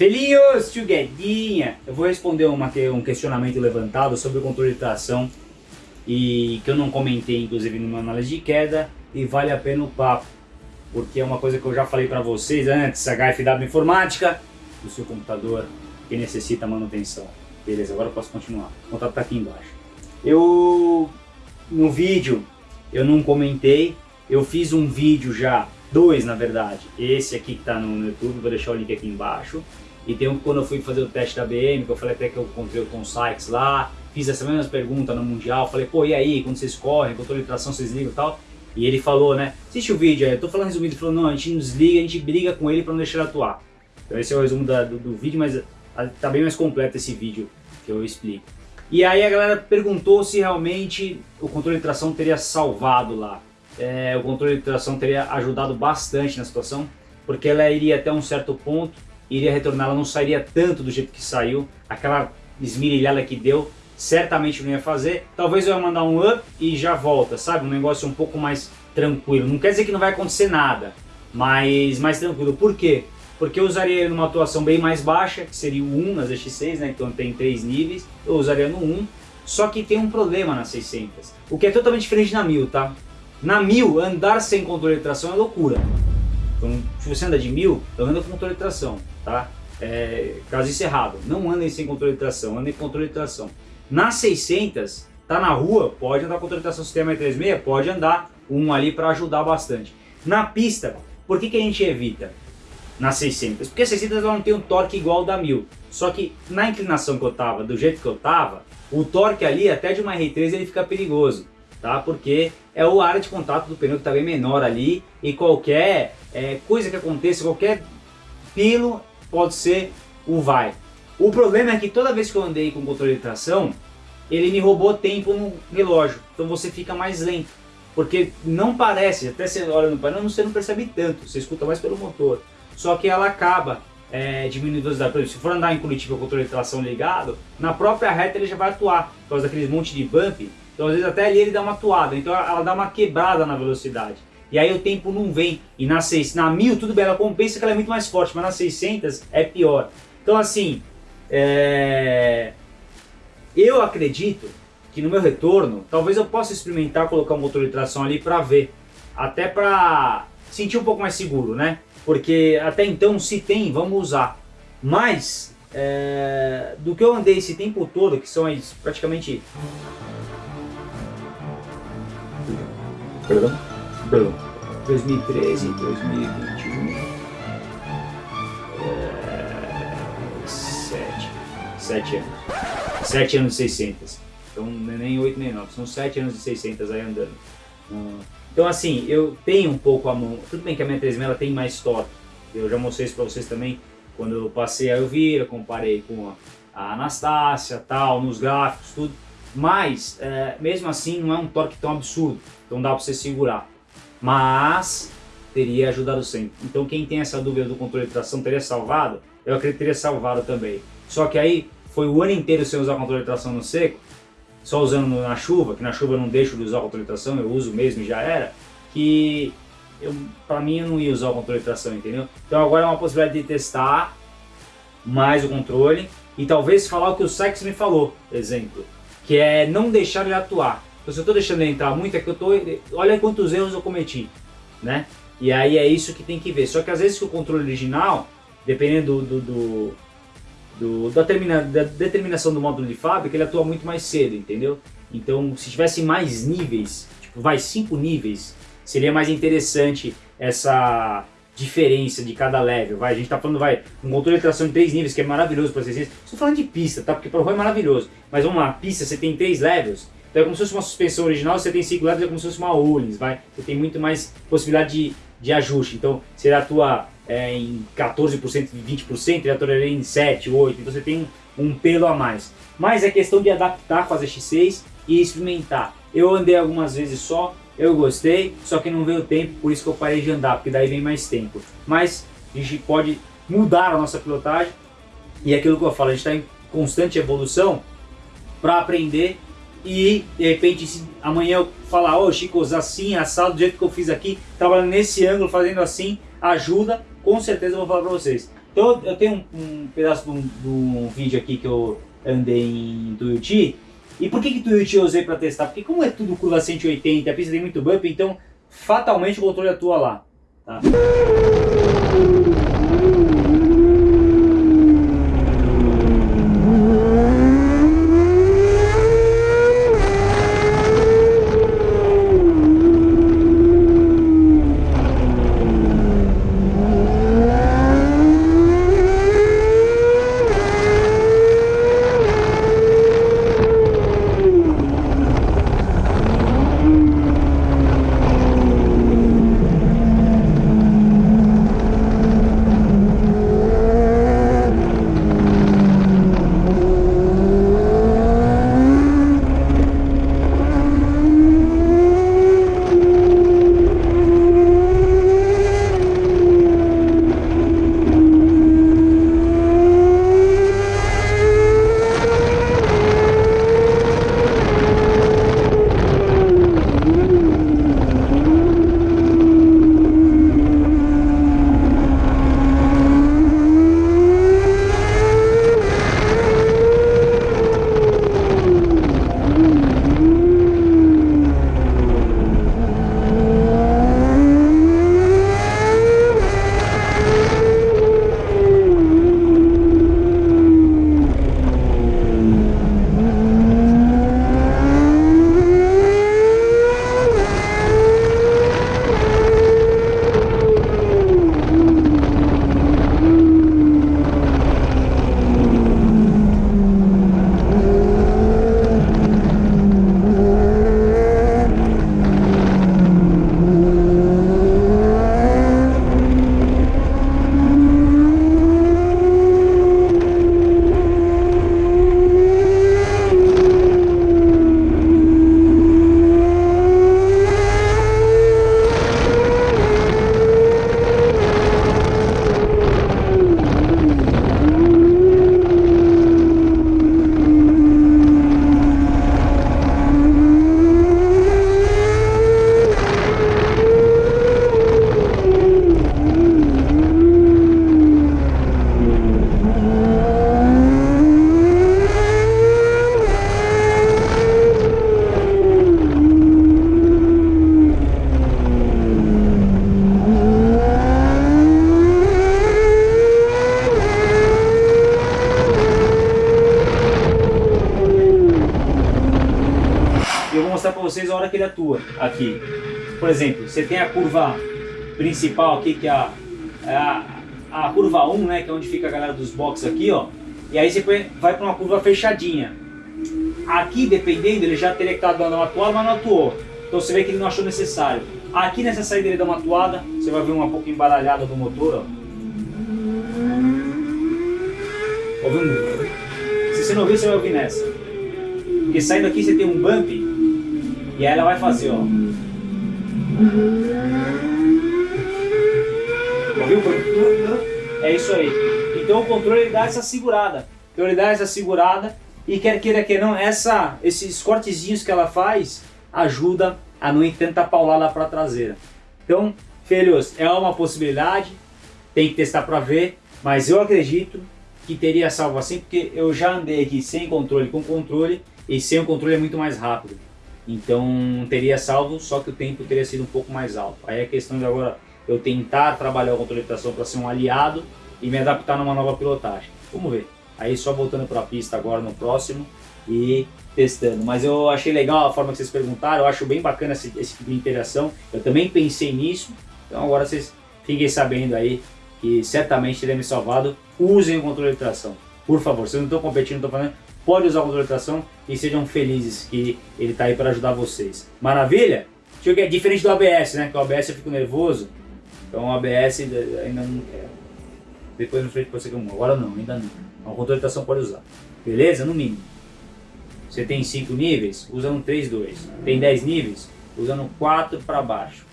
Felinhos, tio Guedinha! Eu vou responder uma, um questionamento levantado sobre o controle de tração e que eu não comentei, inclusive, numa análise de queda e vale a pena o papo, porque é uma coisa que eu já falei para vocês antes, HFW Informática, do seu computador que necessita manutenção. Beleza, agora eu posso continuar. O contato está aqui embaixo. Eu, no vídeo, eu não comentei, eu fiz um vídeo já Dois, na verdade. Esse aqui que está no YouTube, vou deixar o link aqui embaixo. E tem um quando eu fui fazer o teste da BM, que eu falei até que eu encontrei o Tom Sykes lá, fiz essa mesma pergunta no Mundial, falei, pô, e aí, quando vocês correm, controle de tração, vocês ligam e tal? E ele falou, né, assiste o vídeo aí, eu tô falando resumido, ele falou, não, a gente não desliga, a gente briga com ele para não deixar ele atuar. Então esse é o resumo da, do, do, vídeo, mas tá bem mais completo esse vídeo que eu explico. E aí a galera perguntou se realmente o controle de tração teria salvado lá é, o controle de tração teria ajudado bastante na situação, porque ela iria até um certo ponto, iria retornar, ela não sairia tanto do jeito que saiu, aquela esmirilhada que deu, certamente não ia fazer, talvez eu ia mandar um up e já volta, sabe? Um negócio um pouco mais tranquilo, não quer dizer que não vai acontecer nada, mas mais tranquilo, por quê? Porque eu usaria numa atuação bem mais baixa, que seria o 1 nas X6, né? então tem três níveis, eu usaria no 1, só que tem um problema na 600, o que é totalmente diferente na 1000, tá? Na 1000, andar sem controle de tração é loucura. Então, se você anda de 1000, anda com controle de tração, tá? É, caso encerrado, não andem sem controle de tração, andem com controle de tração. Na 600, tá na rua, pode andar com controle de tração sistema E36, pode andar um ali para ajudar bastante. Na pista, por que, que a gente evita? Na 600, porque a 600 ela não tem um torque igual da 1000. Só que na inclinação que eu tava, do jeito que eu tava, o torque ali, até de uma R3, ele fica perigoso tá? Porque é o área de contato do pneu que está bem menor ali e qualquer é, coisa que aconteça, qualquer pelo pode ser o vai. O problema é que toda vez que eu andei com controle de tração, ele me roubou tempo no relógio, então você fica mais lento. Porque não parece, até você olha no painel, você não percebe tanto, você escuta mais pelo motor. Só que ela acaba é, diminuindo a velocidade. Por exemplo, se for andar em Curitiba com o controle de tração ligado, na própria reta ele já vai atuar, por causa daqueles monte de bump, então às vezes até ali ele dá uma toada, então ela dá uma quebrada na velocidade. E aí o tempo não vem. E na, 6, na 1000 tudo bem, ela compensa que ela é muito mais forte, mas na 600 é pior. Então assim, é... eu acredito que no meu retorno, talvez eu possa experimentar colocar um motor de tração ali para ver. Até para sentir um pouco mais seguro, né? Porque até então se tem, vamos usar. Mas, é... do que eu andei esse tempo todo, que são praticamente Perdão? Perdão. 2013, 2021. É, sete. Sete anos. Sete anos e 600. Então é nem 8 nem 9, são 7 anos e 600 aí andando. Então assim, eu tenho um pouco a mão, tudo bem que a minha 3000 ela tem mais torque, eu já mostrei isso pra vocês também, quando eu passei a Elvira, comparei com a Anastácia, tal, nos gráficos, tudo, mas é, mesmo assim não é um torque tão absurdo. Então dá para você segurar. Mas teria ajudado sempre. Então quem tem essa dúvida do controle de tração teria salvado? Eu acredito que teria salvado também. Só que aí foi o ano inteiro sem usar o controle de tração no seco, só usando na chuva, que na chuva eu não deixo de usar o controle de tração, eu uso mesmo e já era, que eu, pra mim eu não ia usar o controle de tração, entendeu? Então agora é uma possibilidade de testar mais o controle e talvez falar o que o Sex me falou, exemplo, que é não deixar ele atuar. Então, se eu estou deixando ele entrar muito, é que eu estou... Olha quantos erros eu cometi, né? E aí é isso que tem que ver. Só que às vezes que o controle original, dependendo do, do, do, da, termina, da determinação do módulo de fábrica, ele atua muito mais cedo, entendeu? Então, se tivesse mais níveis, tipo, vai cinco níveis, seria mais interessante essa diferença de cada level. Vai, a gente está falando, vai, um controle de tração de três níveis, que é maravilhoso para vocês. Estou falando de pista, tá? Porque para o é maravilhoso. Mas vamos lá, pista você tem três levels, então é como se fosse uma suspensão original, você tem 5 levels, é como se fosse uma Ohlins, vai? Você tem muito mais possibilidade de, de ajuste. Então você atua é, em 14%, 20%, ele atuaria em 7, 8%, então você tem um, um pelo a mais. Mas é questão de adaptar as X6 e experimentar. Eu andei algumas vezes só, eu gostei, só que não veio tempo, por isso que eu parei de andar, porque daí vem mais tempo. Mas a gente pode mudar a nossa pilotagem e é aquilo que eu falo, a gente está em constante evolução para aprender e de repente amanhã eu falar, ô oh, Chico, assim, assado, do jeito que eu fiz aqui, trabalhando nesse ângulo, fazendo assim, ajuda, com certeza eu vou falar para vocês. Então eu tenho um, um pedaço de um, de um, vídeo aqui que eu andei em Tuiuti. E por que que Tuiuti eu usei para testar? Porque como é tudo curva 180, a pista tem muito bump, então fatalmente o controle atua lá. Tá? A hora que ele atua aqui. Por exemplo, você tem a curva principal aqui, que é a, é a, a curva 1, né, que é onde fica a galera dos boxes aqui, ó. E aí você vai para uma curva fechadinha. Aqui, dependendo, ele já teria que estar dando uma atuada, mas não atuou. Então você vê que ele não achou necessário. Aqui nessa saída ele dá uma atuada, você vai ver uma pouco embaralhada do motor, ó. Ouvindo? Se você não ouvir, você vai ouvir nessa. Porque saindo aqui você tem um bump e ela vai fazer, ó. Ouviu? É isso aí. Então o controle ele dá essa segurada. Então ele dá essa segurada e quer queira que não, essa, esses cortezinhos que ela faz ajuda a não ir tanta paulada para a traseira. Então, filhos, é uma possibilidade, tem que testar para ver, mas eu acredito que teria salvo assim, porque eu já andei aqui sem controle com controle e sem o controle é muito mais rápido. Então teria salvo, só que o tempo teria sido um pouco mais alto. Aí a questão de agora eu tentar trabalhar o controle de tração para ser um aliado e me adaptar numa nova pilotagem. Vamos ver. Aí só voltando para a pista agora no próximo e testando. Mas eu achei legal a forma que vocês perguntaram, eu acho bem bacana esse, esse tipo de interação. Eu também pensei nisso, então agora vocês fiquem sabendo aí que certamente teria me salvado. Usem o controle de tração. Por favor, eu não estou competindo, estou falando, pode usar o controle de tração e sejam felizes que ele está aí para ajudar vocês. Maravilha? É diferente do ABS, né? Que o ABS eu fico nervoso. Então o ABS ainda não quero. Depois no frente pode ser que eu Agora não, ainda não. O controle de tração pode usar. Beleza? No mínimo. Você tem 5 níveis, usa no 3, 2. Tem 10 níveis, usa no 4 para baixo.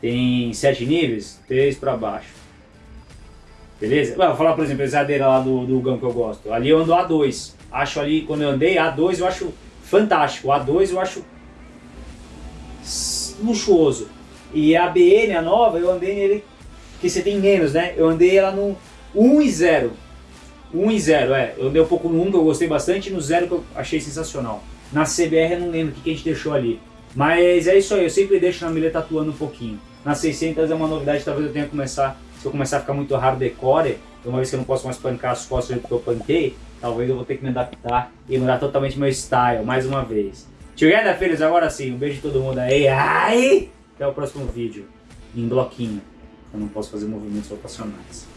Tem 7 níveis, 3 para baixo. Beleza? Vou falar, por exemplo, a exadeira lá do, do Gão que eu gosto. Ali eu ando A2 acho ali, quando eu andei, A2 eu acho fantástico, A2 eu acho luxuoso. E a BN, a nova, eu andei nele, que você tem menos, né? Eu andei ela no, 1 e 0. 1 e 0, é. Eu dei um pouco no 1 que eu gostei bastante e no 0 que eu achei sensacional. Na CBR eu não lembro o que, que a gente deixou ali. Mas é isso aí, eu sempre deixo na milha tatuando um pouquinho. Na 600 é uma novidade, talvez eu tenha que começar, se eu começar a ficar muito hardcore, uma vez que eu não posso mais pancar as costas porque eu panquei, talvez eu vou ter que me adaptar e mudar totalmente meu style, mais uma vez. Together, filhos, agora sim, um beijo de todo mundo aí, ai! Até o próximo vídeo, em bloquinho, eu não posso fazer movimentos rotacionais.